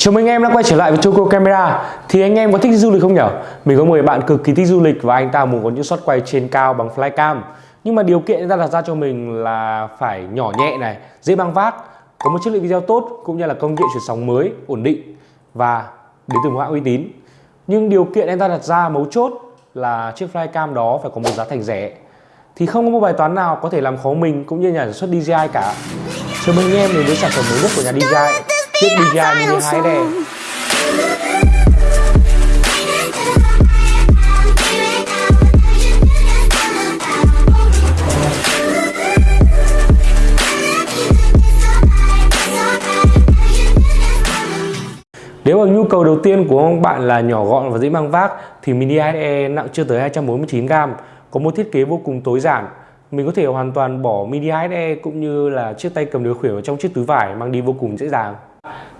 Chào mừng anh em đã quay trở lại với Choco Camera. Thì anh em có thích du lịch không nhỉ? Mình có mời bạn cực kỳ thích du lịch và anh ta muốn có những shot quay trên cao bằng flycam Nhưng mà điều kiện anh ta đặt ra cho mình là phải nhỏ nhẹ này, dễ mang vác Có một chất lượng video tốt cũng như là công nghệ chuyển sóng mới, ổn định và đến từ một hãng uy tín. Nhưng điều kiện anh ta đặt ra mấu chốt là chiếc flycam đó phải có một giá thành rẻ. Thì không có một bài toán nào có thể làm khó mình cũng như nhà sản xuất DJI cả. Chào mừng anh em đến với sản phẩm mới nhất của nhà DJI, chiếc DJI Mini 2 này. Nếu mà nhu cầu đầu tiên của bạn là nhỏ gọn và dễ mang vác thì Mini 2e nặng chưa tới 249g có một thiết kế vô cùng tối giản. Mình có thể hoàn toàn bỏ mini HSE cũng như là chiếc tay cầm điều khiển vào trong chiếc túi vải mang đi vô cùng dễ dàng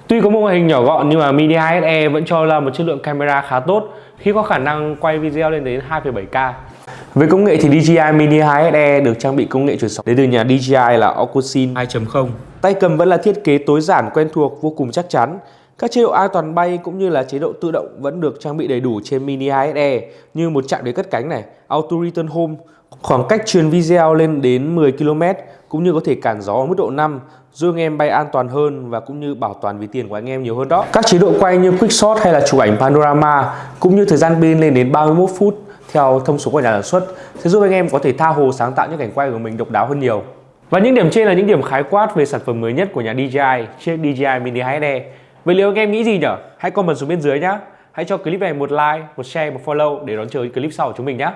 Tuy có một ngoại hình nhỏ gọn nhưng mà mini HSE vẫn cho ra một chất lượng camera khá tốt khi có khả năng quay video lên đến 2,7K về công nghệ thì DJI Mini 2SE được trang bị công nghệ truyền sóng đến từ nhà DJI là Ocusin 2.0. Tay cầm vẫn là thiết kế tối giản quen thuộc vô cùng chắc chắn. Các chế độ an toàn bay cũng như là chế độ tự động vẫn được trang bị đầy đủ trên Mini 2SE như một chạm để cất cánh này, Auto Return Home, khoảng cách truyền video lên đến 10 km cũng như có thể cản gió ở mức độ 5 giúp anh em bay an toàn hơn và cũng như bảo toàn ví tiền của anh em nhiều hơn đó. Các chế độ quay như Quick Shot hay là chụp ảnh Panorama cũng như thời gian pin lên đến 31 phút theo thông số của nhà sản xuất sẽ giúp anh em có thể tha hồ sáng tạo những cảnh quay của mình độc đáo hơn nhiều. Và những điểm trên là những điểm khái quát về sản phẩm mới nhất của nhà DJI, chiếc DJI Mini 2SE. Vậy liệu anh em nghĩ gì nhỉ? Hãy comment xuống bên dưới nhé. Hãy cho clip này một like, một share, một follow để đón chờ clip sau của chúng mình nhé.